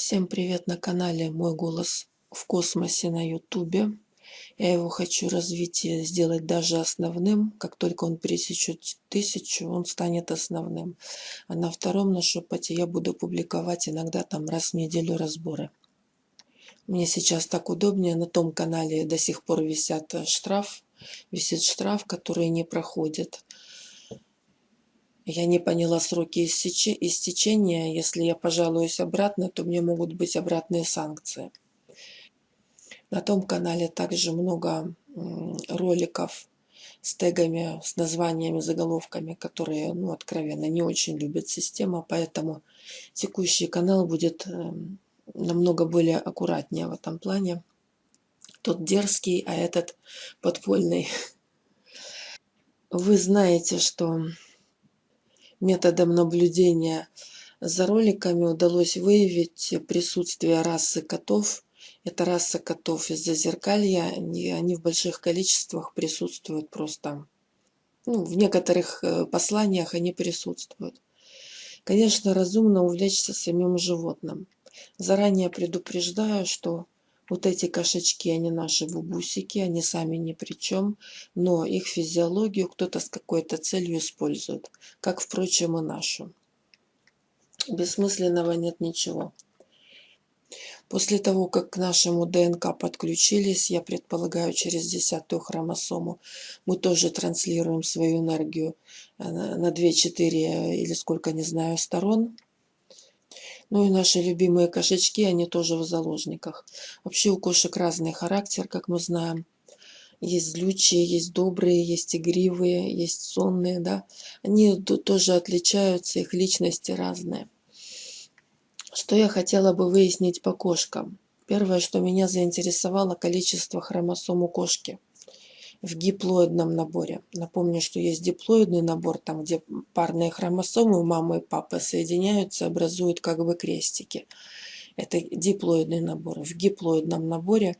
Всем привет на канале Мой голос в космосе на ютубе. Я его хочу развить и сделать даже основным. Как только он пересечет тысячу, он станет основным. А на втором на шепоте я буду публиковать иногда там раз в неделю разборы. Мне сейчас так удобнее. На том канале до сих пор висят штраф. Висит штраф, который не проходит. Я не поняла сроки истечения. Если я пожалуюсь обратно, то мне могут быть обратные санкции. На том канале также много роликов с тегами, с названиями, заголовками, которые, ну, откровенно, не очень любит система, поэтому текущий канал будет эм, намного более аккуратнее в этом плане. Тот дерзкий, а этот подпольный. Вы знаете, что методом наблюдения за роликами удалось выявить присутствие расы котов. Это раса котов из Зазеркалья. Они, они в больших количествах присутствуют просто. Ну, в некоторых э, посланиях они присутствуют. Конечно, разумно увлечься самим животным. Заранее предупреждаю, что вот эти кошечки, они наши бубусики, они сами ни при чем, но их физиологию кто-то с какой-то целью использует, как, впрочем, и нашу. Бессмысленного нет ничего. После того, как к нашему ДНК подключились, я предполагаю, через десятую хромосому, мы тоже транслируем свою энергию э, на 2-4 или сколько, не знаю, сторон – ну и наши любимые кошечки, они тоже в заложниках. Вообще у кошек разный характер, как мы знаем. Есть злючие, есть добрые, есть игривые, есть сонные, да. Они тоже отличаются, их личности разные. Что я хотела бы выяснить по кошкам? Первое, что меня заинтересовало, количество хромосом у кошки – в диплоидном наборе. Напомню, что есть диплоидный набор, там где парные хромосомы у мамы и папы соединяются, образуют как бы крестики. Это диплоидный набор. В диплоидном наборе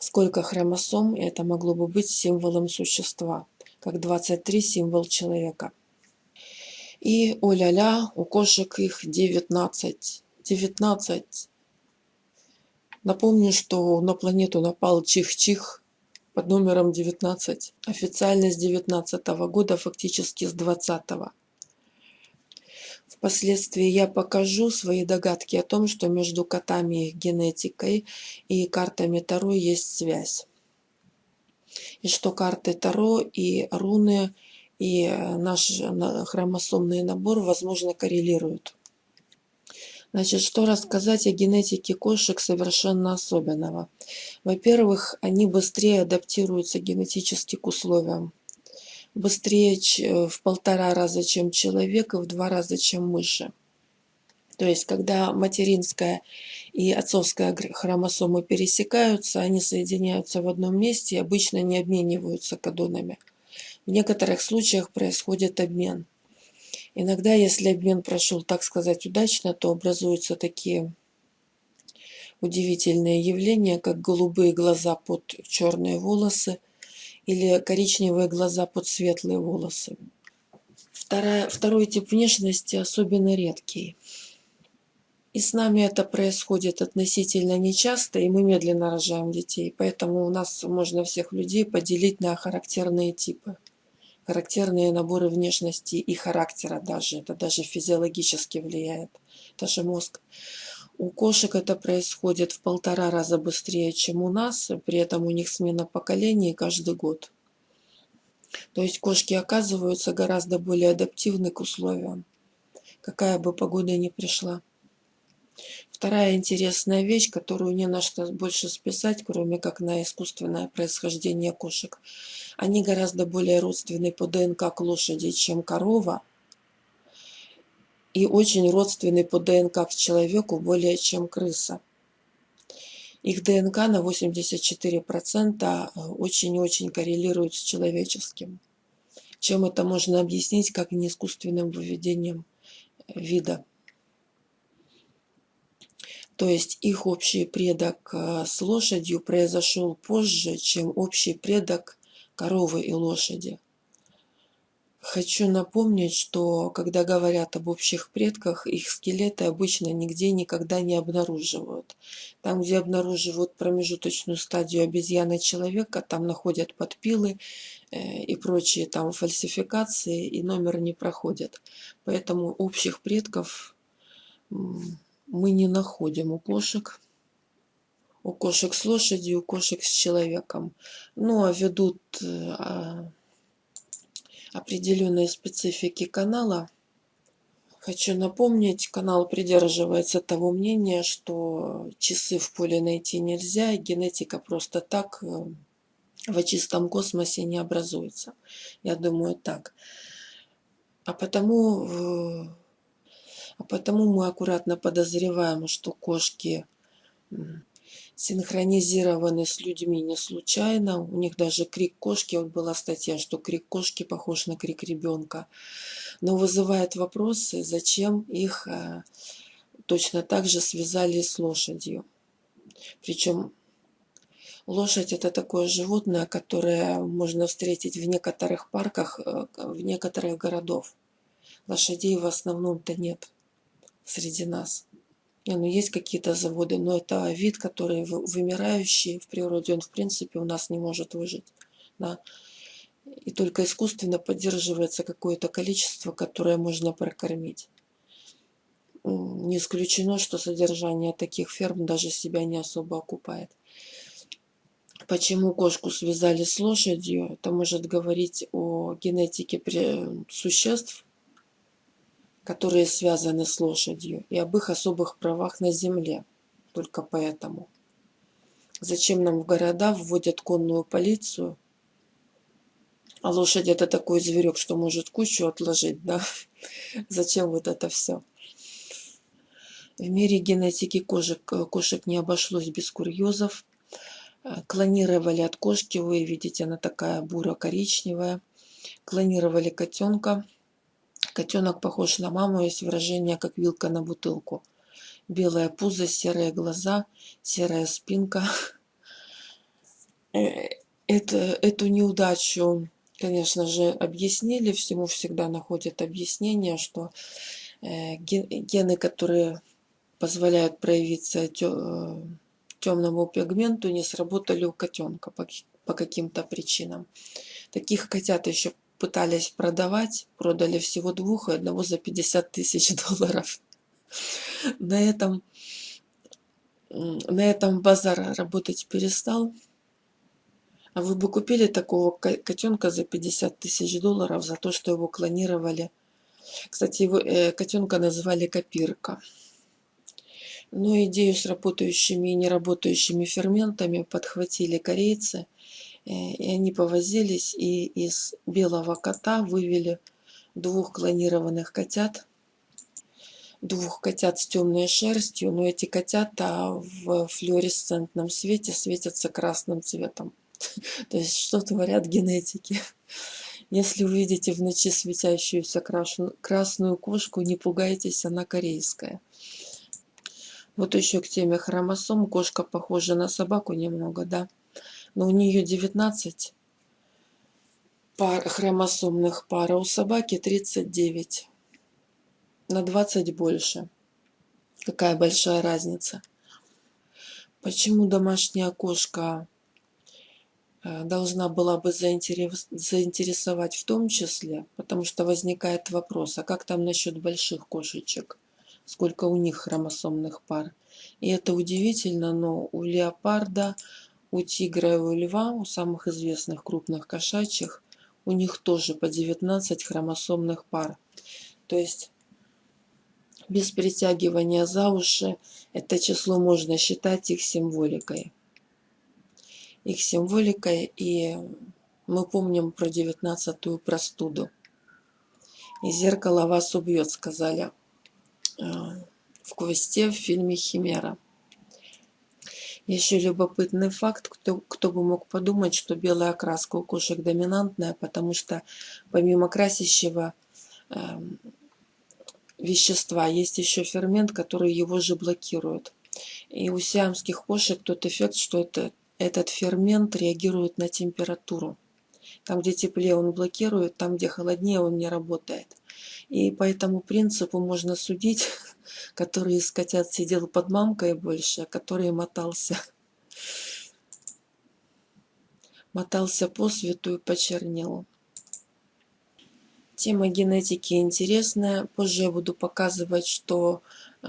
сколько хромосом, это могло бы быть символом существа, как 23 символ человека. И, о-ля-ля, у кошек их 19. 19. Напомню, что на планету напал чих-чих, под номером 19, официально с 19 года, фактически с 20. Впоследствии я покажу свои догадки о том, что между котами их генетикой и картами Таро есть связь. И что карты Таро и руны и наш хромосомный набор, возможно, коррелируют. Значит, что рассказать о генетике кошек совершенно особенного? Во-первых, они быстрее адаптируются генетически к условиям. Быстрее э, в полтора раза, чем человек, и в два раза, чем мыши. То есть, когда материнская и отцовская хромосомы пересекаются, они соединяются в одном месте и обычно не обмениваются кадонами. В некоторых случаях происходит обмен. Иногда, если обмен прошел, так сказать, удачно, то образуются такие удивительные явления, как голубые глаза под черные волосы или коричневые глаза под светлые волосы. Вторая, второй тип внешности особенно редкий. И с нами это происходит относительно нечасто, и мы медленно рожаем детей. Поэтому у нас можно всех людей поделить на характерные типы характерные наборы внешности и характера даже. Это даже физиологически влияет. Даже мозг. У кошек это происходит в полтора раза быстрее, чем у нас. При этом у них смена поколений каждый год. То есть кошки оказываются гораздо более адаптивны к условиям, какая бы погода ни пришла. Вторая интересная вещь, которую не на что больше списать, кроме как на искусственное происхождение кошек. Они гораздо более родственны по ДНК к лошади, чем корова. И очень родственны по ДНК к человеку более, чем крыса. Их ДНК на 84% очень-очень коррелирует с человеческим. Чем это можно объяснить, как не искусственным выведением вида. То есть их общий предок э, с лошадью произошел позже, чем общий предок коровы и лошади. Хочу напомнить, что когда говорят об общих предках, их скелеты обычно нигде никогда не обнаруживают. Там, где обнаруживают промежуточную стадию обезьяны человека, там находят подпилы э, и прочие там фальсификации, и номер не проходят. Поэтому общих предков мы не находим у кошек. У кошек с лошадью, у кошек с человеком. Ну, а ведут э, а, определенной специфики канала. Хочу напомнить, канал придерживается того мнения, что часы в поле найти нельзя, генетика просто так э, в чистом космосе не образуется. Я думаю так. А потому, э, а потому мы аккуратно подозреваем, что кошки синхронизированы с людьми не случайно. У них даже крик кошки, вот была статья, что крик кошки похож на крик ребенка. Но вызывает вопросы, зачем их э, точно так же связали с лошадью. Причем лошадь это такое животное, которое можно встретить в некоторых парках, э, в некоторых городов. Лошадей в основном-то нет среди нас. Не, ну есть какие-то заводы, но это вид, который вымирающий в природе, он в принципе у нас не может выжить. Да? И только искусственно поддерживается какое-то количество, которое можно прокормить. Не исключено, что содержание таких ферм даже себя не особо окупает. Почему кошку связали с лошадью? Это может говорить о генетике существ, которые связаны с лошадью, и об их особых правах на земле. Только поэтому. Зачем нам в города вводят конную полицию? А лошадь это такой зверек, что может кучу отложить, да? Зачем вот это все? В мире генетики кошек, кошек не обошлось без курьезов. Клонировали от кошки, вы видите, она такая буро-коричневая. Клонировали котенка. Котенок похож на маму, есть выражение, как вилка на бутылку. Белое пузо, серые глаза, серая спинка. Э, это, эту неудачу, конечно же, объяснили. Всему всегда находят объяснение, что э, гены, которые позволяют проявиться темному пигменту, не сработали у котенка по каким-то причинам. Таких котят еще пытались продавать, продали всего двух и одного за 50 тысяч долларов. На этом, на этом базар работать перестал. А вы бы купили такого котенка за 50 тысяч долларов за то, что его клонировали. Кстати, его э, котенка называли копирка. Но идею с работающими и неработающими ферментами подхватили корейцы – и они повозились и из белого кота вывели двух клонированных котят, двух котят с темной шерстью, но эти котята в флуоресцентном свете светятся красным цветом. То есть что творят генетики. Если увидите в ночи светящуюся красную кошку, не пугайтесь, она корейская. Вот еще к теме хромосом. Кошка похожа на собаку немного, да? Но у нее 19 пар, хромосомных пар, а у собаки 39. На 20 больше. Какая большая разница. Почему домашняя кошка э, должна была бы заинтересовать в том числе, потому что возникает вопрос, а как там насчет больших кошечек? Сколько у них хромосомных пар? И это удивительно, но у леопарда, у тигра и у льва, у самых известных крупных кошачьих, у них тоже по 19 хромосомных пар. То есть без притягивания за уши это число можно считать их символикой. Их символикой, и мы помним про девятнадцатую простуду. И зеркало вас убьет, сказали э, в квесте в фильме «Химера». Еще любопытный факт, кто, кто бы мог подумать, что белая окраска у кошек доминантная, потому что помимо красящего э, вещества есть еще фермент, который его же блокирует. И у сиамских кошек тот эффект, что это, этот фермент реагирует на температуру. Там, где теплее, он блокирует, там, где холоднее, он не работает. И по этому принципу можно судить, который из котят сидел под мамкой больше, а который мотался мотался по свету и почернел. Тема генетики интересная. Позже я буду показывать, что э,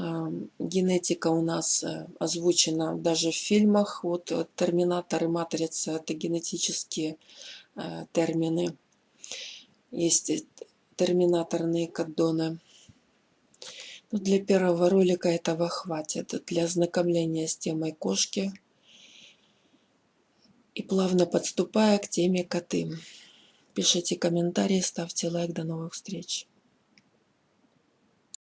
генетика у нас э, озвучена даже в фильмах. Вот э, Терминатор и Матрица – это генетические термины. Есть терминаторные каддоны. Но ну, для первого ролика этого хватит. Для ознакомления с темой кошки – и плавно подступая к теме коты. Пишите комментарии, ставьте лайк. До новых встреч.